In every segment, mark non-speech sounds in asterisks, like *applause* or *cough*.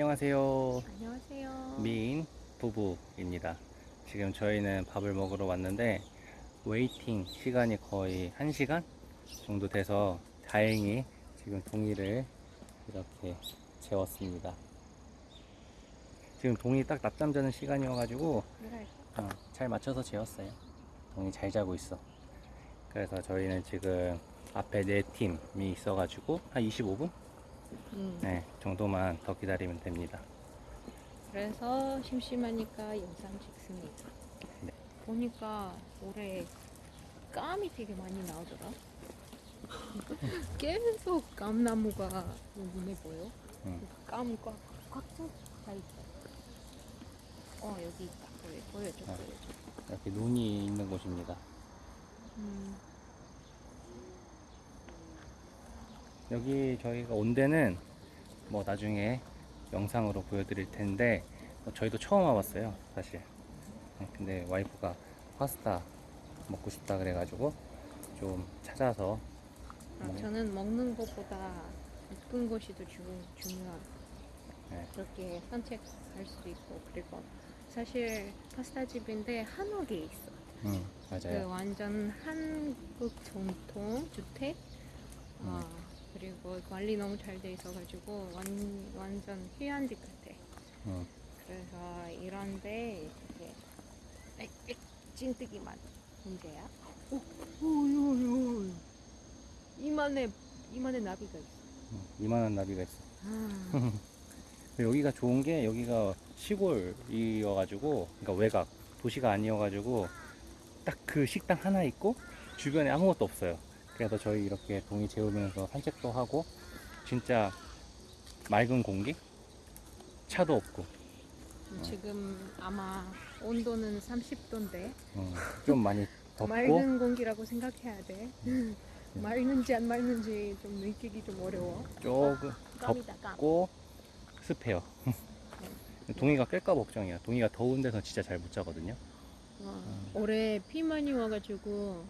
안녕하세요. 안녕하세요. 미인 부부입니다. 지금 저희는 밥을 먹으러 왔는데 waiting 시간이 거의 1시간 정도 돼서 다행히 지금 동이를 이렇게 재웠습니다. 지금 동이 딱 낮잠 자는 시간이어가지고 그래. 어, 잘 맞춰서 재웠어요. 동이 잘 자고 있어. 그래서 저희는 지금 앞에 네 팀이 있어가지고 한 25분 음, 네, 정도만 더 기다리면 됩니다. 그래서 심심하니까 영상 찍습니다. 네. 보니까 올해 깜이 되게 많이 나오더라. *laughs* 계속 감나무가 눈에 보여. 응. 깜이 꽉, 꽉차 있어. 어, 여기 있다. 보여, 보여줘, 아. 보여줘. 이렇게 눈이 있는 곳입니다. 음, 여기 저희가 온 데는 뭐 나중에 영상으로 보여드릴 텐데 뭐 저희도 처음 와봤어요 사실 네, 근데 와이프가 파스타 먹고 싶다 그래가지고 좀 찾아서 아, 네. 저는 먹는 것보다 예쁜 것이 더 주, 중요한. 네, 그렇게 산책할 수도 있고 그리고 사실 파스타 집인데 한옥에 있어. 음, 그 맞아요 완전 한국 전통 주택. 어, 그리고 관리 너무 잘 돼 있어가지고 완, 완전 휴양지 같아. 음, 그래서 이런데 이렇게 빽빽 찐뜨기만 문제야. 오, 오, 오, 오. 이만해 이만해 나비가 있어. 음, 이만한 나비가 있어 아, *laughs* 여기가 좋은 게 여기가 시골이어가지고 그러니까 외곽 도시가 아니어가지고 딱 그 식당 하나 있고 주변에 아무것도 없어요. 그래서 저희 이렇게 동이 재우면서 산책도 하고 진짜 맑은 공기 차도 없고 지금 아마 온도는 30도인데 음, 좀 많이 *laughs* 덥고 맑은 공기라고 생각해야 돼. 맑는지 안 맑는지 좀 느끼기 좀 어려워. 조금. 덥고 습해요. *laughs* 동이가 깰까 걱정이야. 동이가 더운 데서 진짜 잘 못 자거든요. 어, 올해 비 많이 와가지고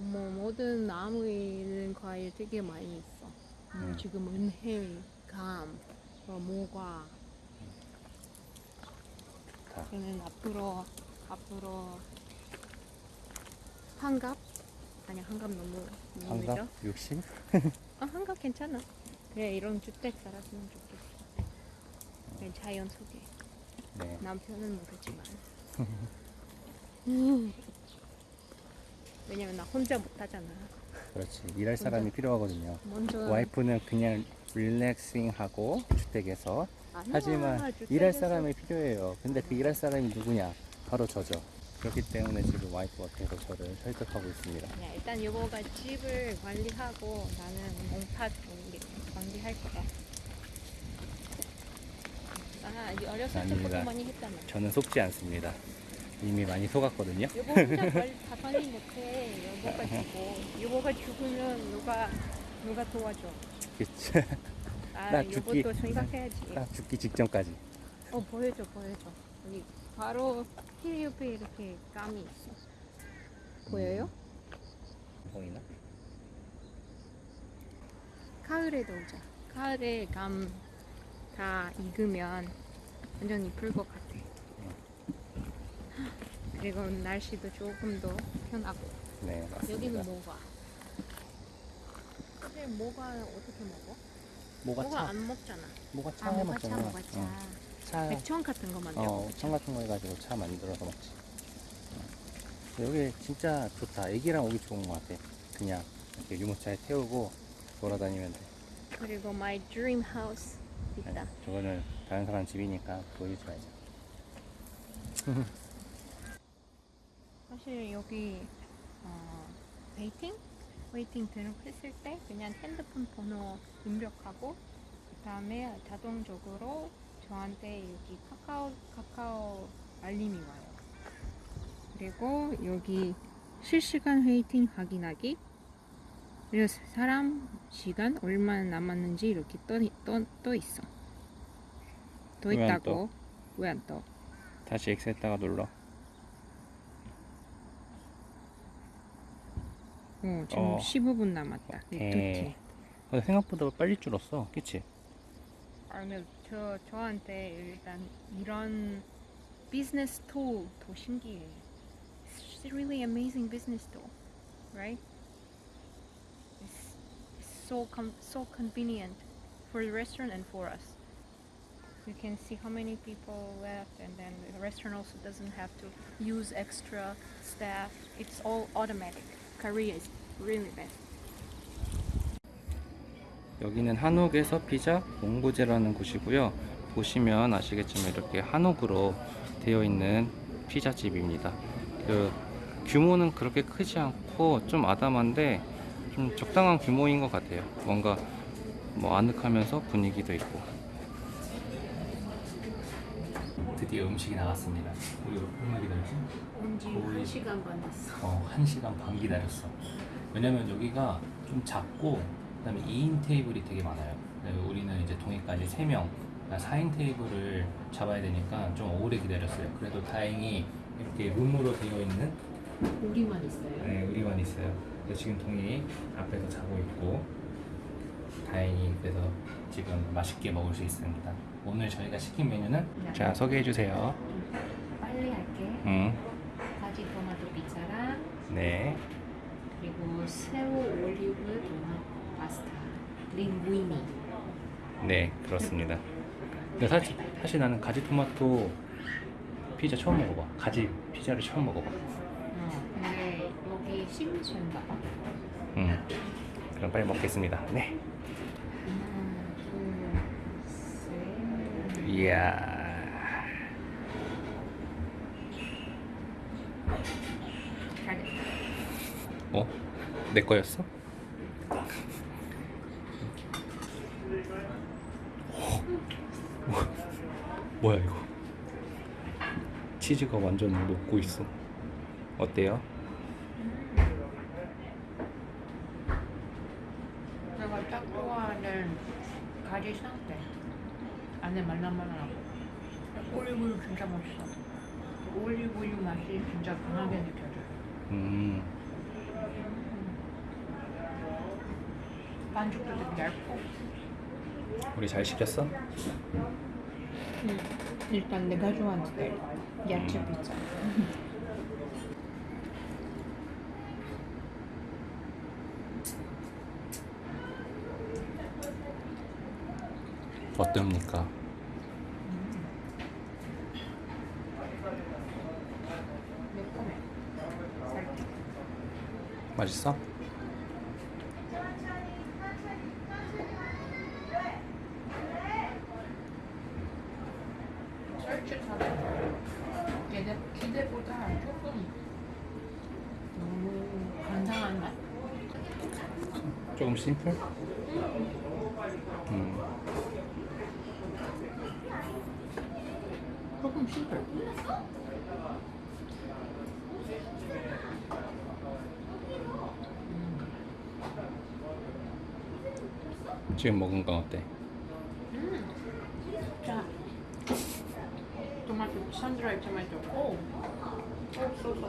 뭐 모든 나무에 있는 과일 되게 많이 있어. 음, 음. 지금 은행, 감, 어, 모과. 다. 저는 앞으로 앞으로 한갑 아니 한갑 너무. 한갑 60? 아, 한갑 괜찮아. 그래, 이런 주택 살았으면 좋겠어. 그냥 자연 속에. 네. 남편은 모르지만. 음. *laughs* 왜냐면 나 혼자 못하잖아. 그렇지. 일할 사람이 필요하거든요. 먼저. 와이프는 그냥 릴렉싱하고 주택에서 아니야, 하지만 주택에서- 일할 사람이 필요해요. 근데 그 일할 사람이 누구냐? 바로 저죠. 그렇기 때문에 지금 와이프가 계속 저를 설득하고 있습니다. 그냥 일단 여보가 집을 관리하고 나는 관리, 관리할 거야. 아, 어렸을 아닙니다. 때부터 많이 했잖아. 저는 속지 않습니다. 이미 많이 속았거든요. 여보 혼자 다 관리 못해. 여보가 주고. 여보가 죽으면 누가, 누가 도와줘. 그치? 아, 나 죽기- 여보도 생각해야지. 딱 죽기 직전까지. 어, 보여줘, 보여줘. 여기 바로 길 옆에 이렇게 감이 있어. 보여요? 보이나? 가을에도 오자. 가을에 감 다 익으면 완전 이쁠 것 같아. 그리고 날씨도 조금 더 편하고. 네, 맞습니다. 여기는 뭐가? 근데 뭐가 어떻게 먹어? 뭐가 뭐가 차? 안 먹잖아. 뭐가 아, 차 뭐가 해먹잖아. 차, 뭐가 차. 응. 차. 백천 같은 거 만들어 어. 청 같은 거 해가지고 차 만들어서 먹지. 어. 여기 진짜 좋다. 애기랑 오기 좋은 것 같아. 그냥 이렇게 유모차에 태우고 돌아다니면 돼. 그리고 my dream house 있다. 아니, 저거는 다른 사람 집이니까 말자. *laughs* 사실 여기 어, waiting? waiting 등록했을 때 그냥 핸드폰 번호 입력하고 그 다음에 자동적으로 저한테 여기 카카오 카카오 알림이 와요. 그리고 여기 실시간 waiting 확인하기 그리고 사람 시간 얼마나 남았는지 이렇게 떠, 떠, 떠 있어. 떠 왜안 있다고 왜 안 떠? 다시 X했다가 눌러. 어, 지금 어. 15분 남았다. 오케이. 이렇게. 어, 생각보다 빨리 줄었어. 그치? 아니면 저 저한테 일단 이런 비즈니스 툴 더 신기해. It's really amazing business tool, right? It's, it's so com- so convenient for the restaurant and for us. You can see how many people left, and then the restaurant also doesn't have to use extra staff. It's all automatic. Korea is really best. 여기는 한옥에서 피자 몽고제라는 곳이고요. 보시면 아시겠지만 이렇게 한옥으로 되어 있는 피자집입니다. 그 규모는 그렇게 크지 않고 좀 아담한데 좀 적당한 규모인 것 같아요. 뭔가 뭐 아늑하면서 분위기도 있고. 드디어 음식이 나왔습니다. 우리 얼마 기다렸지? 온지 거의- 1시간 반 됐어. 어, 1시간 반 기다렸어. 왜냐면 여기가 좀 작고, 그 다음에 2인 테이블이 되게 많아요. 우리는 이제 동해까지 3명, 4인 테이블을 잡아야 되니까 좀 오래 기다렸어요. 그래도 다행히 이렇게 룸으로 되어 있는 우리만 있어요. 네, 우리만 있어요. 그래서 지금 동이 앞에서 자고 있고, 다행히 그래서 지금 맛있게 먹을 수 있습니다. 오늘 저희가 시킨 메뉴는 네. 자 소개해 주세요. 빨리 할게. 음, 가지 토마토 피자랑 네, 그리고 새우 올리브 토마토 파스타 링구이니. 네 그렇습니다. 근데 사실, 사실 나는 가지 토마토 피자 처음 먹어봐. 가지 피자를 처음 먹어봐. 어, 근데 여기 심지인가 봐. 음, 그럼 빨리 먹겠습니다. 네. 하나, 둘, 셋. 이야. 어? 내 거였어? 뭐, 뭐야 이거? 치즈가 완전 녹고 있어. 어때요? 내가 딱 좋아하는 가지 상태. 안에 말랑말랑하고. 올리브유 진짜 맛있어. 올리브유 맛이 진짜 강하게 느껴져요. 음, 반죽도 되게 얇고. 우리 잘 시켰어? 음, 일단 내가 좋아하는 스타일. 야채 음. 피자. 어떻습니까? 맛있어? 솔직하게 기대, 기대보다 조금 너무 간장한 맛? 조금 심플? 음, 심플. 지금 먹은 건 어때? 자, 토마토 sun-dried 토마토. 오, 오, so so.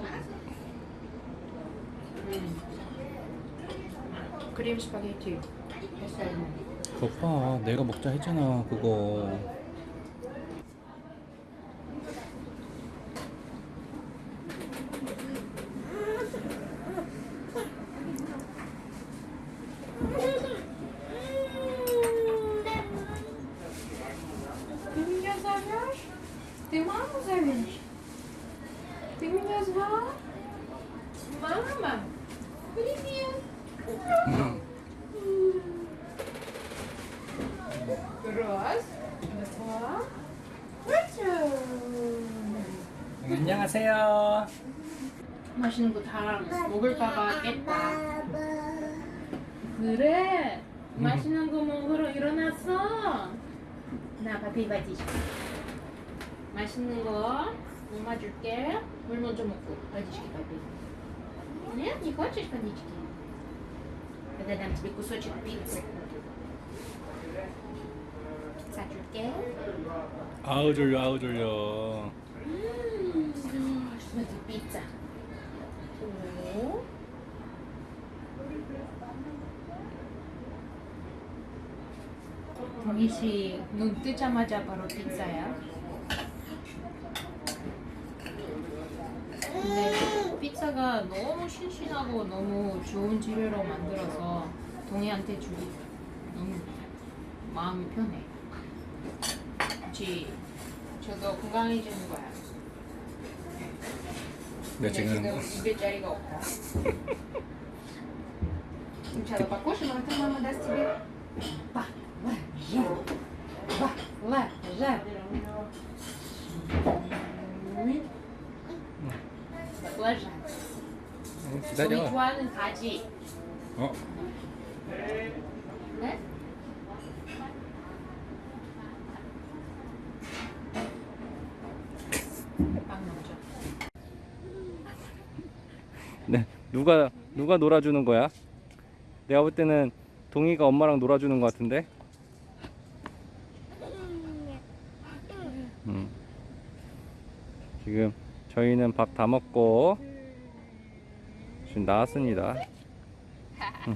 음. 크림 스파게티. 햇살. 봐, 내가 먹자 했잖아, 그거. 안녕하세요. 맛있는 거 다 먹을까봐 깼다. 그래. 맛있는 거 먹으러 일어났어. 나 밥이 바지. 맛있는 거 엄마 줄게. 물 먼저 먹고 водички попей. Нет, не хочешь водички? Тогда дам тебе кусочек пиццы. пицца 줄게. 아우 졸려, 아우 졸려. 여기 B자. 오 정희씨 눈 뜨자마자 바로 피자야. 근데 피자가 너무 신신하고 너무 좋은 재료로 만들어서 동이한테 주기 너무 마음이 편해. 그치 저도 건강해지는 거야? 네, 근데 지금 입에 자리가 없다. Сначала покушаем, а потом мама даст тебе баклажан. Баклажан. баклажан. 어, 우리 기다려. 좋아하는 가지. 어, 누가 누가 놀아주는 거야? 내가 볼 때는 동이가 엄마랑 놀아주는 것 같은데. 음. 지금 저희는 밥 다 먹고 지금 나왔습니다. 음.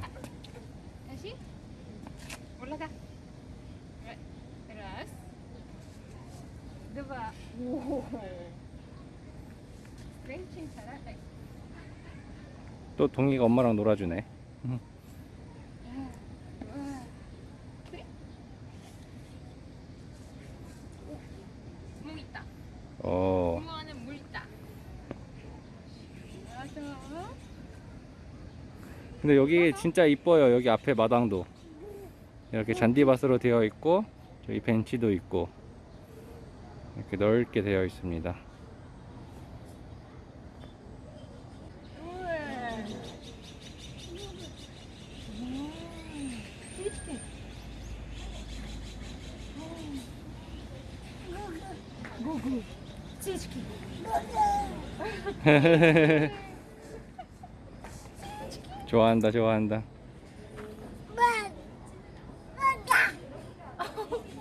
다시 올라가. 누가 오. 랭킹 잘하 또 동이가 엄마랑 놀아주네. 어. 근데 여기 진짜 이뻐요. 여기 앞에 마당도 이렇게 잔디밭으로 되어 있고 저기 벤치도 있고 이렇게 넓게 되어 있습니다. 고고. 찌찌기. *laughs* 좋아한다, 좋아한다.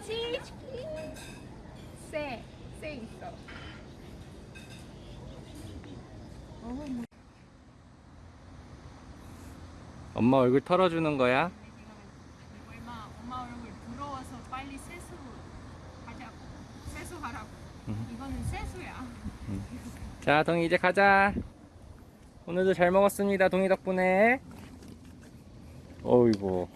찌찌기. 새. 새 있어. 엄마 얼굴 털어주는 거야? 얼마 엄마 얼굴 부러워서 빨리 세수 하자고. 세수하라고. 음. 이거는 세수야. 자, 동이 이제 가자. 오늘도 잘 먹었습니다. 동이 덕분에. 어이구.